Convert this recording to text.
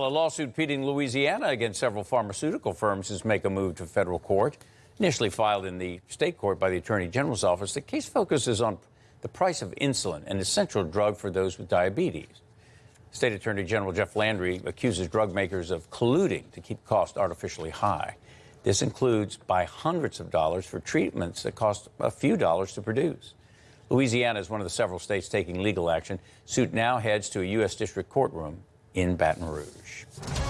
A lawsuit pitting Louisiana against several pharmaceutical firms has make a move to federal court. Initially filed in the state court by the Attorney General's office, the case focuses on the price of insulin, an essential drug for those with diabetes. State Attorney General Jeff Landry accuses drug makers of colluding to keep costs artificially high. This includes by hundreds of dollars for treatments that cost a few dollars to produce. Louisiana is one of the several states taking legal action. Suit now heads to a U.S. District courtroom in Baton Rouge.